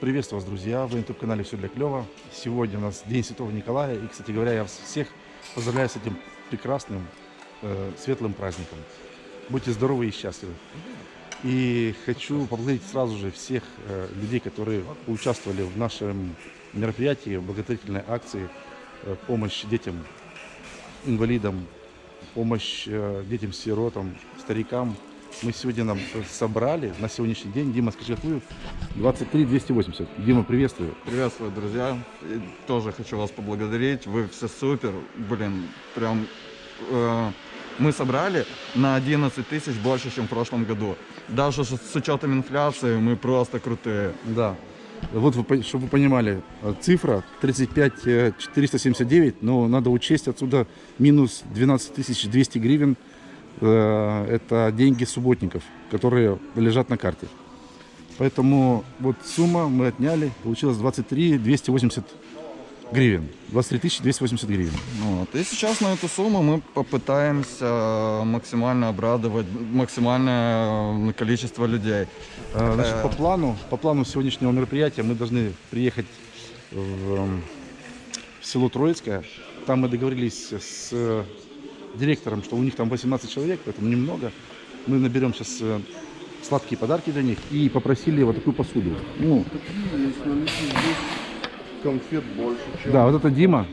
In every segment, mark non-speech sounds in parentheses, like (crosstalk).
Приветствую вас, друзья! Вы на YouTube-канале «Все для клёва». Сегодня у нас День Святого Николая. И, кстати говоря, я всех поздравляю с этим прекрасным, э, светлым праздником. Будьте здоровы и счастливы. И хочу поблагодарить сразу же всех э, людей, которые участвовали в нашем мероприятии, в благотворительной акции э, «Помощь детям, инвалидам», «Помощь э, детям-сиротам», старикам, мы сегодня нам собрали на сегодняшний день. Дима, скажи, какую? 23 280. Дима, приветствую. Приветствую, друзья. И тоже хочу вас поблагодарить. Вы все супер. Блин, прям... Э, мы собрали на 11 тысяч больше, чем в прошлом году. Даже с учетом инфляции мы просто крутые. Да. Вот, вы, чтобы вы понимали, цифра 35 479, но надо учесть отсюда минус 12 200 гривен – Э, это деньги субботников, которые лежат на карте. Поэтому вот сумма мы отняли, получилось 23 280 гривен. 23 280 гривен. Вот. И сейчас на эту сумму мы попытаемся максимально обрадовать максимальное количество людей. Э, значит, по плану, по плану сегодняшнего мероприятия мы должны приехать в, в село Троицкое. Там мы договорились с директором, что у них там 18 человек, поэтому немного. Мы наберем сейчас э, сладкие подарки для них и попросили вот такую посуду. Ну, конфет больше, чем... Да, вот это Дима,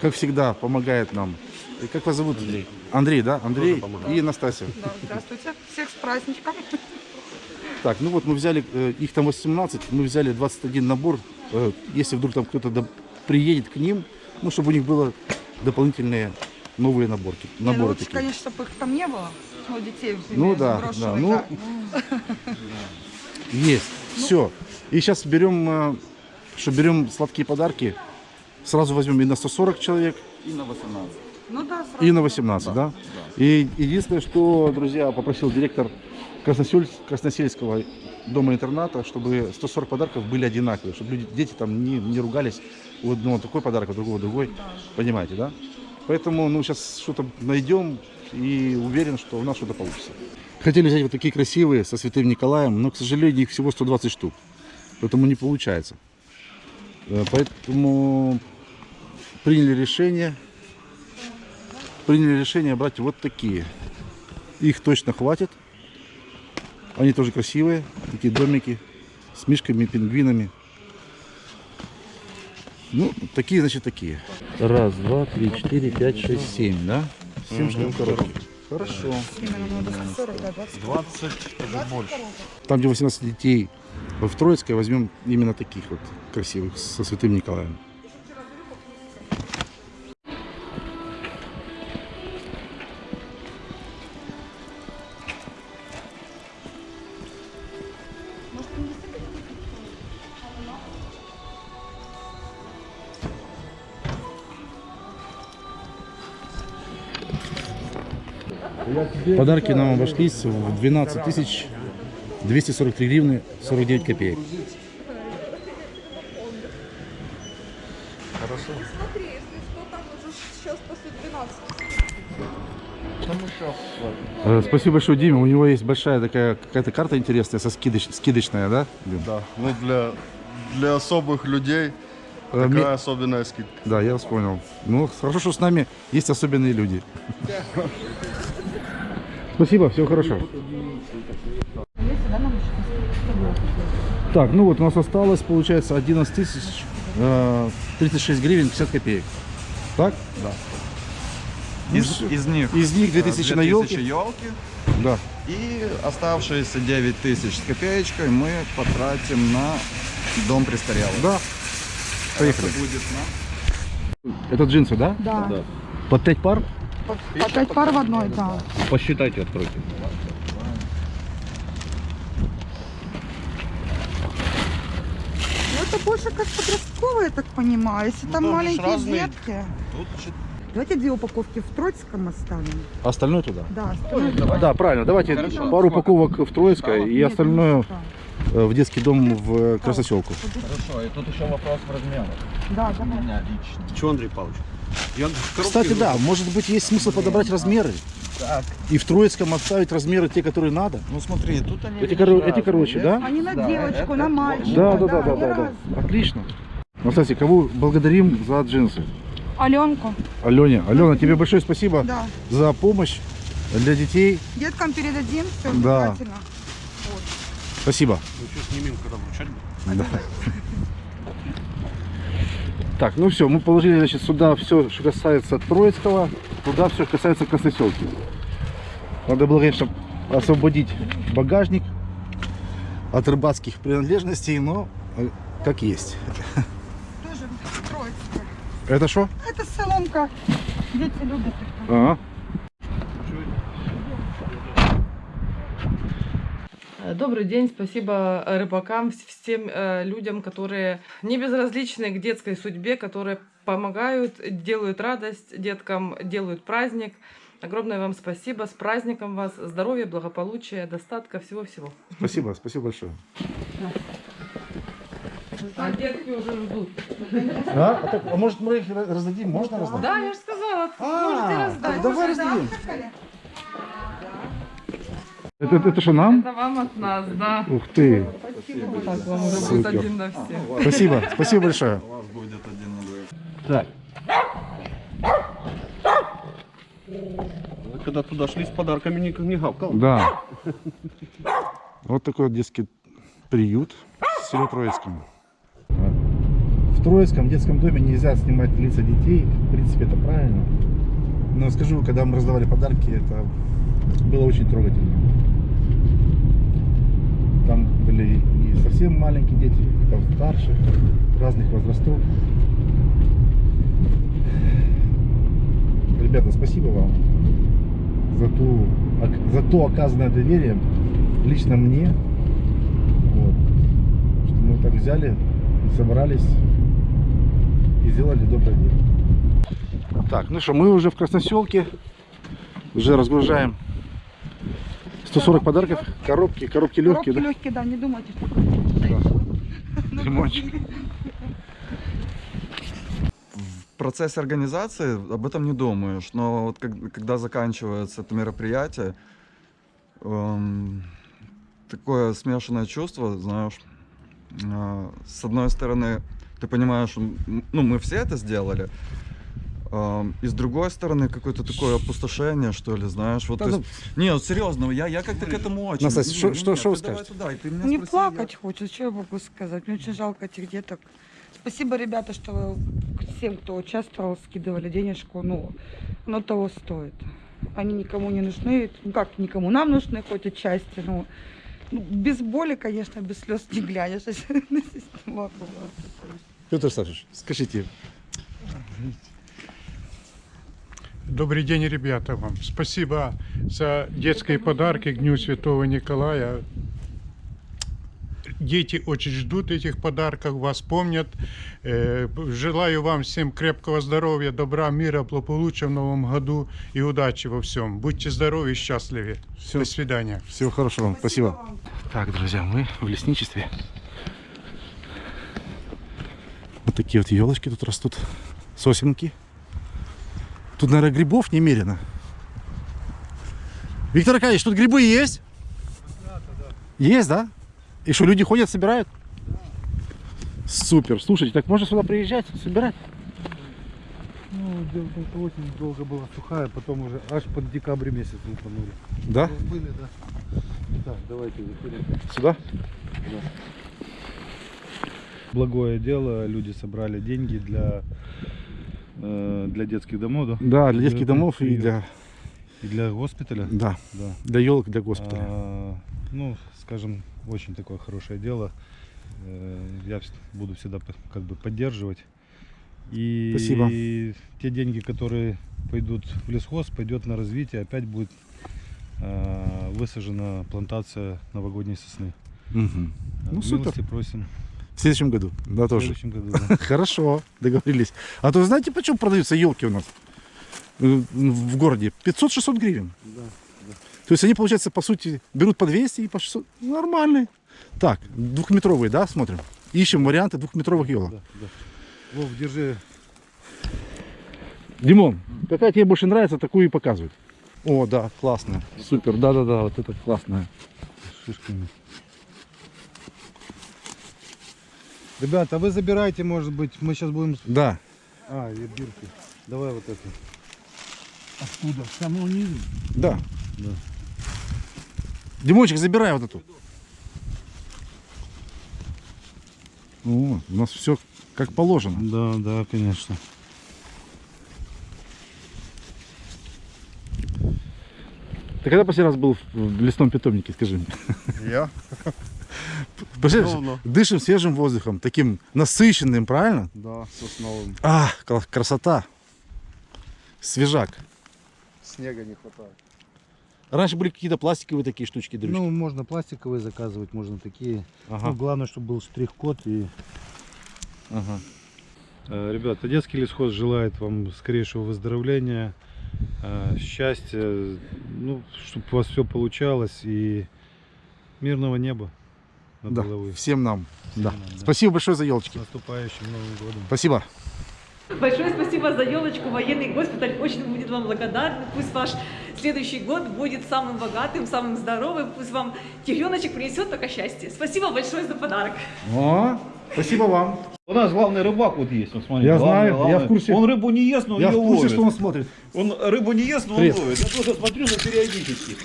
как всегда, помогает нам. И как вас зовут? Андрей. Андрей, да? Андрей и Настасья. Да, здравствуйте. Всех с праздничком. Так, ну вот мы взяли, э, их там 18, мы взяли 21 набор. Э, если вдруг там кто-то приедет к ним, ну, чтобы у них было дополнительные новые наборки. Не, наборы ну, лучше, такие. конечно, чтобы их там не было. Ну, детей, Ну да, да, ну, есть, все. И сейчас берем, э, что берем сладкие подарки, сразу возьмем и на 140 человек, И на 18. Ну да, сразу. и на 18, да? И единственное, что, друзья, попросил директор Красносельс- Красносельского дома-интерната, чтобы 140 подарков были одинаковые, чтобы люди, дети там не, не ругались, у одного такой подарок, у другого другой, понимаете, да? Поэтому ну, сейчас что-то найдем и уверен, что у нас что-то получится. Хотели взять вот такие красивые со Святым Николаем, но, к сожалению, их всего 120 штук. Поэтому не получается. Э, поэтому приняли решение, приняли решение брать вот такие. Их точно хватит. Они тоже красивые, такие домики с мишками, пингвинами. Ну, такие, значит, такие. Раз, два, три, четыре, пять, шесть, семь, да? Семь штук коробки. Хорошо. Именно надо 140, да, 20. 20, даже больше. Там, где 18 детей в Троицкой, возьмем именно таких вот красивых, со Святым Николаем. Подарки нам обошлись в 12 тысяч 243 гривны 49 копеек. Смотри, если что, там уже сейчас после 12. Там еще Э, Спасибо большое Диме. У него есть большая такая какая-то карта интересная, со скидоч, скидочная, да? Дим? Да, ну для, для особых людей Э, такая мне- особенная скидка. Да, я вас понял. Ну, хорошо, что с нами есть особенные люди. (laughs) Спасибо, всего хорошо. Так, ну вот у нас осталось, получается, 11 тысяч э, 36 гривен 50 копеек. Так? Да. Из, из них Из них 2000 на елке. елки. Да. И оставшиеся 9 тысяч с копеечкой мы потратим на дом престарелых. Да. Поехали. Это будет на... Это джинсы, да? Да. По 5 пар? По, по пять пар в одной, да. Посчитайте, откройте. Ну, это больше как подростковые, я так понимаю. Если там там маленькие разные. детки. Тут Давайте две упаковки в Троицком оставим. Остальное туда? Да, остальное Да, правильно. Давайте пару упаковок в Троицкое и остальное Да, э, в детский дом в Красоселку. Хорошо, и тут еще вопрос в размерах. да, да. У меня лично. Чего, Андрей Павлович? Кстати, да, может быть, есть смысл подобрать размеры. Так. И в Троицком оставить размеры те, которые надо. Ну смотри, тут они... Эти, коро- эти короче, да? Они на Да, девочку, это- на мальчика. Да, да, да, да, да, да. разные. Отлично. Ну, кстати, кого благодарим за джинсы? Аленку, Алене. Алена, тебе большое спасибо да. за помощь для детей. Деткам передадим, все Да. обязательно. Спасибо. Да. Так, ну все, мы положили, значит, сюда все, что касается Троицкого, туда все, что касается Красноселки. Надо было, конечно, освободить багажник от рыбацких принадлежностей, но э, как есть. Тоже Троицкая. Это что? Это соломка. Дети любят. их. Ага. Добрый день, спасибо э, рыбакам, вс- всем э, людям, которые не безразличны к детской судьбе, которые помогают, делают радость деткам, делают праздник. Огромное вам спасибо, с праздником вас, здоровья, благополучия, достатка, всего-всего. Спасибо, спасибо большое. А детки уже ждут. А, а, так, а может мы их раз- раздадим? Можно раздать? Да, я же сказала, А, можете раздать. давай раздадим. Это, это, это что, нам? Это вам от нас, да. Ух ты. Так, вам уже будет один на всех. Спасибо, спасибо большое. У вас будет один на двоих. Так, Когда туда шли с подарками, никто не гавкал. да. Вот такой вот детский приют в селе Троицком. В Троицком детском доме нельзя снимать лица детей. В принципе, это правильно. Но скажу, когда мы раздавали подарки, это было очень трогательно. Там были и совсем маленькие дети, и постарше, разных возрастов. Ребята, спасибо вам за, ту, за то оказанное доверие лично мне. Вот, что мы вот так взяли, и собрались и сделали доброе дело. Так, ну что, мы уже в Красноселке. Уже разгружаем 140 подарков. Коробки, коробки легкие, Коробки да? легкие, да, не думайте, что Лимончик. В процессе организации об этом не думаешь, но вот как- когда заканчивается это мероприятие, эм, такое смешанное чувство, знаешь, э, с одной стороны, ты понимаешь, ну, мы все это сделали, и с другой стороны, какое-то такое опустошение, что ли, знаешь, вот, Да ну- есть- не, вот серьезно, я, я как-то к этому очень... Настасья, Не, шо- не, что- нет, что скажете? туда, и ты меня Не спроси, я- плакать хочется, что я могу сказать. Мне очень жалко этих деток. Спасибо, ребята, что вы всем, кто участвовал, скидывали денежку. Ну, оно того стоит. Они никому не нужны. Ну как никому? Нам нужны хоть отчасти. Ну, ну, без боли, конечно, без слез не глянешь. (laughs) Петр Савич, скажите, Добрый день, ребята, вам. Спасибо за детские подарки к Дню Святого Николая. Дети очень ждут этих подарков, вас помнят. Э, Желаю вам всем крепкого здоровья, добра, мира, благополучия в новом году и удачи во всем. Будьте здоровы и счастливы. Всё. До свидания. всего хорошего вам. Спасибо. Так, друзья, мы в лесничестве. Вот такие вот елочки тут растут. Сосенки. Тут, наверное, грибов немерено. Виктор Аркадьевич, тут грибы есть? Есть, да? И что, люди ходят, собирают? Супер. Слушайте, так можно сюда приезжать, собирать? Ну, осень долго была сухая, потом уже аж под декабрь месяц лупанули. Да? Были, да. Так, давайте выходим. Сюда? Благое дело, люди собрали деньги для, для детских домов, да? Да, для детских домов и для... И для госпиталя. Да, Да. для елок, для госпиталя. А, ну, скажем, очень такое хорошее дело. Э, Я буду всегда как бы поддерживать. И Спасибо. те деньги, которые пойдут в лесхоз, пойдет на развитие, опять будет а, высажена плантация новогодней сосны. А, Ну, супер. Милости просим. В следующем году, да, В тоже. следующем году. (laughs) да. Хорошо, договорились. А то знаете, почему продаются елки у нас Э, в городе? 500-600 гривен. То есть они, получается, по сути, берут по 200 и по 600. Нормальные. Так, двухметровые, да, смотрим? Ищем варианты двухметровых елок. Да, да. Вов, держи. Димон, какая тебе больше нравится, такую и показывают. О, да, классно. Супер, да-да-да, вот это классное. с шишками. Ребята, вы забирайте, может быть, мы сейчас будем... Да. А, и бирки. Давай вот это. Откуда? С самого низу? Да. Да. Димончик, забирай вот эту. О, у нас все как положено. Да, да, конечно. Ты когда последний раз был в- в лесном питомнике, скажи мне? Я? (laughs) Представляешь, Давно. дышим свежим воздухом, таким насыщенным, правильно? Да, сосновым. А, красота. Свежак. Снега не хватает. Раньше были какие-то пластиковые такие штучки, дрючки. Ну, можно пластиковые заказывать, можно такие. ага, Ну, главное, чтобы был штрих-код и ага. Э, Ребята, детский лесхоз желает вам скорейшего выздоровления, э, счастья, ну, чтобы у вас все получалось и мирного неба над Да, головой. всем нам. Да. нам, да. Спасибо большое за С елочки. наступающим Новым годом. Спасибо. Большое спасибо за елочку. Военный госпиталь очень будет вам благодарен. Пусть ваш следующий год будет самым богатым, самым здоровым. Пусть вам тигреночек принесет только счастье. Спасибо большое за подарок. О, спасибо вам. У нас главный рыбак вот есть, вот смотри. Я главный, знаю, я в главный. курсе. Он рыбу не ест, но Я в ее курсе, ловит. что он смотрит. Он рыбу не ест, но Привет. он ловит. Я просто смотрю за периодически.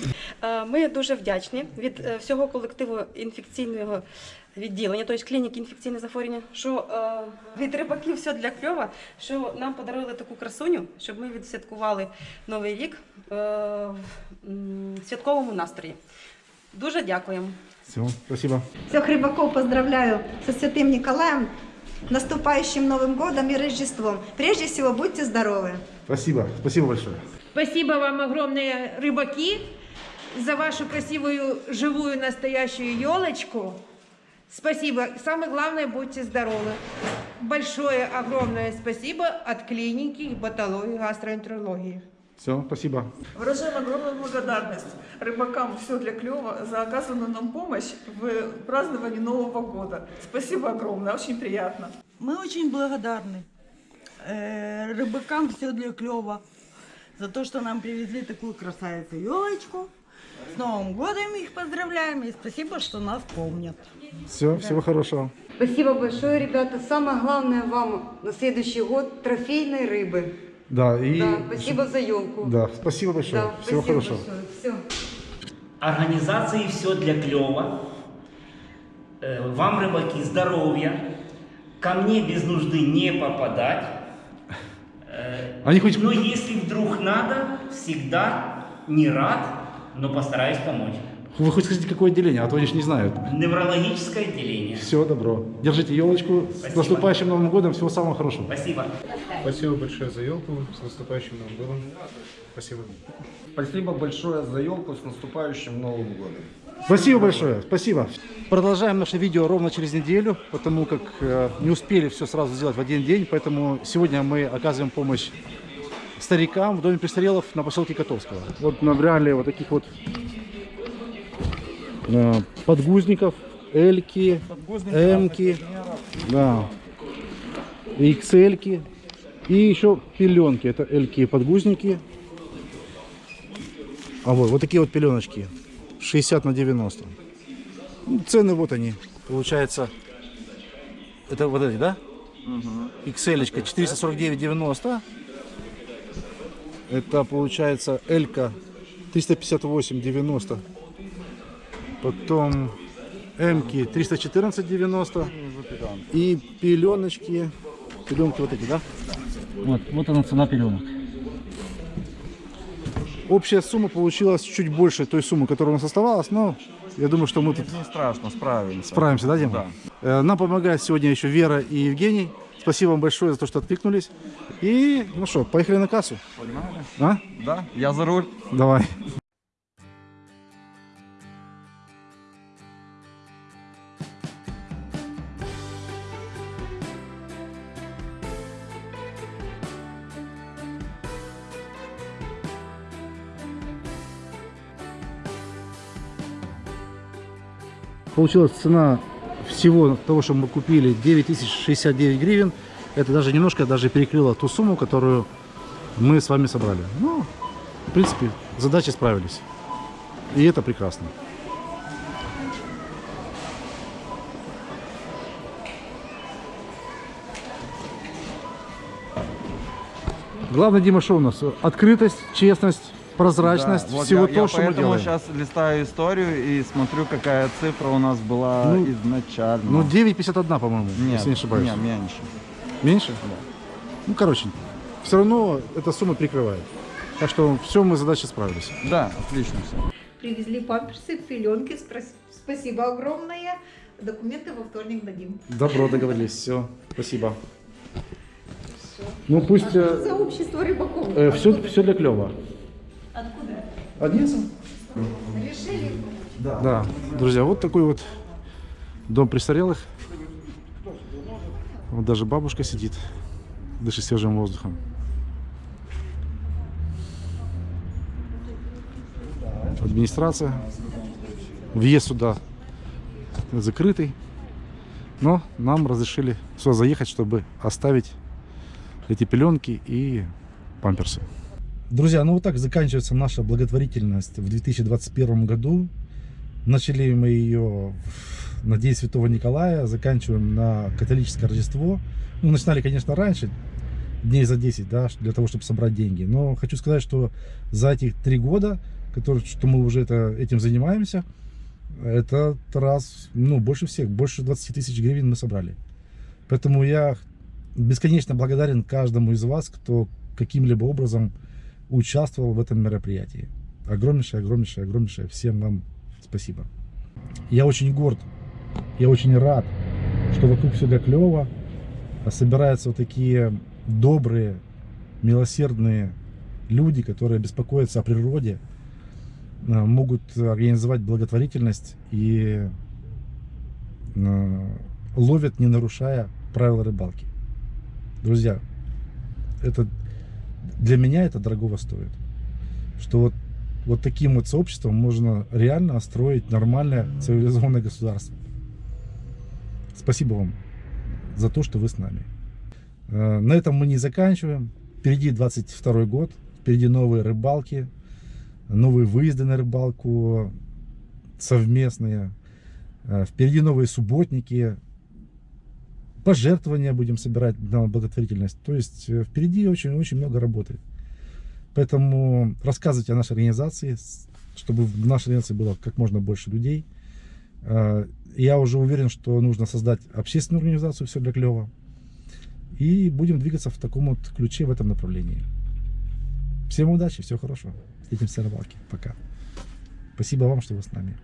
Е, Ми дуже вдячні від е, всього колективу інфекційного відділення, тобто клініки інфекційних захворювань, що е, від рибаків все для кльова, що нам подарували таку красуню, щоб ми відсвяткували Новий рік е, в м, святковому настрої. Дуже дякуємо. Все, спасибо. Всех рыбаков поздравляю со Святым Николаем, наступающим Новым годом и Рождеством. Прежде всего, будьте здоровы! Спасибо. Спасибо большое. Спасибо вам огромные рыбаки За вашу красивую, живую, настоящую елочку. Спасибо. Самое главное, будьте здоровы. Большое, огромное спасибо от клиники гепатологии и гастроэнтерологии. Все, спасибо. Выражаем огромную благодарность рыбакам «Все для клёва» за оказанную нам помощь в праздновании Нового года. Спасибо огромное, очень приятно. Мы очень благодарны э, рыбакам все для клёва за то, что нам привезли такую красавицу елочку. С Новым годом их поздравляем и спасибо, что нас помнят. Все, всего хорошего. Спасибо большое, ребята. Самое главное вам на следующий год трофейной рыбы. Да, и... Да, спасибо за елку. Да, спасибо большое. Да, всего спасибо хорошего. большое. Все. Организации все для клёва. Э, Вам, рыбаки, здоровья. Ко мне без нужды не попадать. Э, Они хоть- Но если вдруг надо, всегда не рад, но постараюсь помочь. Вы хоть скажите, какое отделение, а то они же не знают. Неврологическое отделение. Все, добро. Держите елочку. С Спасибо. наступающим Новым годом. Всего самого хорошего. Спасибо. Спасибо большое за елку. С наступающим Новым годом. Спасибо. Спасибо большое за елку с наступающим Новым годом. Спасибо большое, спасибо. Продолжаем наше видео ровно через неделю, потому как э, не успели все сразу сделать в один день, поэтому сегодня мы оказываем помощь старикам в доме престарелых на поселке Котовского. Вот набрали вот таких вот э, подгузников, эльки, эмки, да, XL и еще пеленки. Это эльки подгузники. А вот, вот такие вот пеленочки. 60 на 90. Ну, цены вот они. Получается, это вот эти, да? XL 449,90. Это получается Элька 358,90. Потом Эмки 314,90. И пеленочки. Пеленки вот эти, да? Вот, вот она цена пеленок. Общая сумма получилась чуть больше той суммы, которая у нас оставалась, но я думаю, что мы тут Не страшно, справимся. справимся, да, Дима? Э, Нам помогают сегодня еще Вера и Евгений. Спасибо вам большое за то, что откликнулись. И, ну что, поехали на кассу. Погнали. А? Да, я за руль. Давай. Получилась цена всего того, что мы купили, 9069 гривен. Это даже немножко даже перекрыло ту сумму, которую мы с вами собрали. Ну, в принципе, задачи справились. И это прекрасно. Главное, Дима, что у нас? Открытость, честность, прозрачность, Да, вот всего я, то, я что мы поэтому делаем. сейчас листаю историю и смотрю, какая цифра у нас была Ну, изначально. Ну, 9,51, по-моему, Нет, если не ошибаюсь. нет, меньше. Меньше? Ну, короче, все равно эта сумма прикрывает. Так что все, мы с задачей справились. Да, отлично все. Привезли памперсы, пеленки. Спасибо огромное. Документы во вторник дадим. Добро, договорились. Все, спасибо. Ну, пусть... За общество рыбаков. все, все для клёва. Откуда? Одесса? Решили? Да. друзья, вот такой вот дом престарелых. Вот даже бабушка сидит, дышит свежим воздухом. Администрация. Въезд сюда закрытый. Но нам разрешили сюда заехать, чтобы оставить эти пеленки и памперсы. Друзья, ну вот так заканчивается наша благотворительность в 2021 году. Начали мы ее на День Святого Николая, заканчиваем на католическое Рождество. Ну, начинали, конечно, раньше, дней за 10, да, для того, чтобы собрать деньги. Но хочу сказать, что за этих три года, которые, что мы уже это, этим занимаемся, это раз, ну, больше всех, больше 20 тысяч гривен мы собрали. Поэтому я бесконечно благодарен каждому из вас, кто каким-либо образом участвовал в этом мероприятии. Огромнейшее, огромнейшее, огромнейшее всем вам спасибо. Я очень горд, я очень рад, что вокруг все так клево, собираются вот такие добрые, милосердные люди, которые беспокоятся о природе, э, могут организовать благотворительность и э, ловят, не нарушая правила рыбалки. Друзья, это для меня это дорогого стоит. Что вот, вот таким вот сообществом можно реально строить нормальное цивилизованное государство. Спасибо вам за то, что вы с нами. Э, На этом мы не заканчиваем. Впереди 22 год, впереди новые рыбалки, новые выезды на рыбалку совместные. Э, Впереди новые субботники, пожертвования будем собирать на благотворительность. То есть э, впереди очень-очень много работы. Поэтому рассказывайте о нашей организации, чтобы в нашей организации было как можно больше людей. Э, Я уже уверен, что нужно создать общественную организацию «Все для клёва». И будем двигаться в таком вот ключе, в этом направлении. Всем удачи, всего хорошего. Встретимся на рыбалке. Пока. Спасибо вам, что вы с нами.